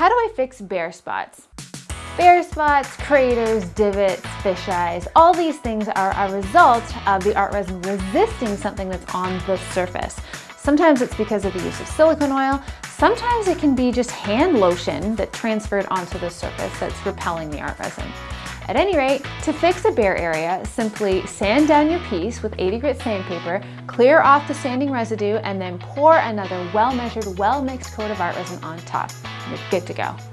how do I fix bare spots? Bare spots, craters, divots, fisheyes, all these things are a result of the art resin resisting something that's on the surface. Sometimes it's because of the use of silicone oil, sometimes it can be just hand lotion that transferred onto the surface that's repelling the art resin. At any rate, to fix a bare area, simply sand down your piece with 80 grit sandpaper, clear off the sanding residue, and then pour another well-measured, well-mixed coat of art resin on top. Good to go.